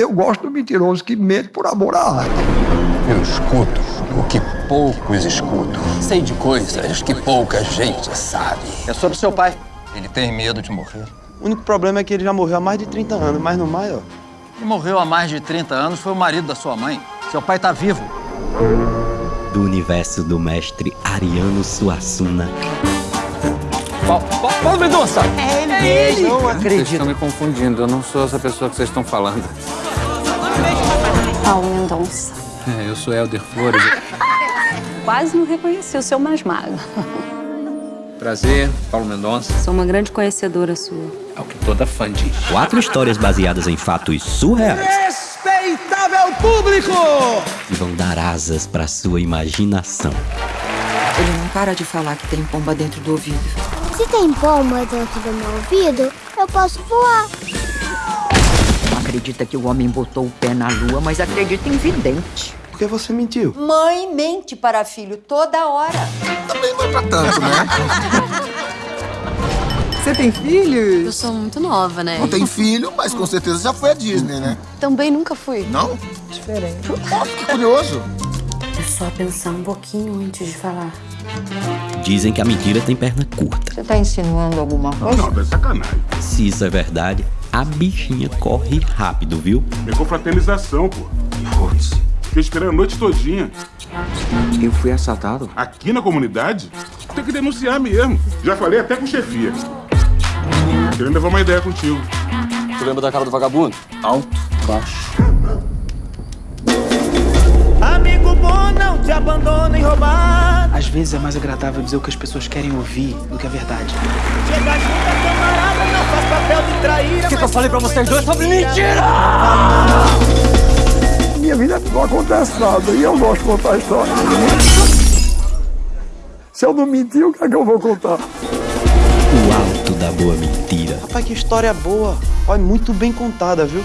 Eu gosto do mentiroso que mente por amor à arte. Eu escuto o que poucos escutam. Sei de coisas que pouca gente sabe. É sobre seu pai. Ele tem medo de morrer. O único problema é que ele já morreu há mais de 30 anos, mas no mais, ó. Quem morreu há mais de 30 anos foi o marido da sua mãe. Seu pai tá vivo. Do universo do mestre Ariano Suassuna. Paulo Mendonça! É ele mesmo! Não Vocês acredito. estão me confundindo, eu não sou essa pessoa que vocês estão falando. Paulo Mendonça. É, eu sou Helder Flores. Quase não reconheci o seu mais magro. Prazer, Paulo Mendonça. Sou uma grande conhecedora sua. É o que toda fã diz. Quatro histórias baseadas em fatos surreais Respeitável público! que vão dar asas para sua imaginação. Ele não para de falar que tem pomba dentro do ouvido. Se tem pomba dentro do meu ouvido, eu posso voar. Não acredita que o homem botou o pé na lua, mas acredita em vidente. Por que você mentiu? Mãe mente para filho toda hora. Também não é pra tanto, né? Você tem filhos? Eu sou muito nova, né? Não tem filho, mas com certeza já foi a Disney, né? Também nunca fui. Não? Diferente. Nossa, que curioso. É só pensar um pouquinho antes de falar. Dizem que a mentira tem perna curta. Você tá insinuando alguma coisa? Não, é sacanagem. Se isso é verdade, a bichinha corre rápido, viu? É confraternização, pô. Putz. Fiquei esperando a noite todinha. Eu fui assaltado? Aqui na comunidade, tem que denunciar mesmo. Já falei até com chefia. Querendo levar uma ideia contigo. Tu lembra da cara do vagabundo? Alto, baixo. Amigo bom não te abandona em roubar. Às vezes é mais agradável dizer o que as pessoas querem ouvir do que a verdade. Chega junto, camarada, não faz papel. O que, que eu falei pra vocês dois sobre mentira? Minha vida não acontece nada e eu gosto de contar a história. Se eu não mentir, o que é que eu vou contar? O alto da boa mentira. Rapaz, que história boa. Olha, muito bem contada, viu?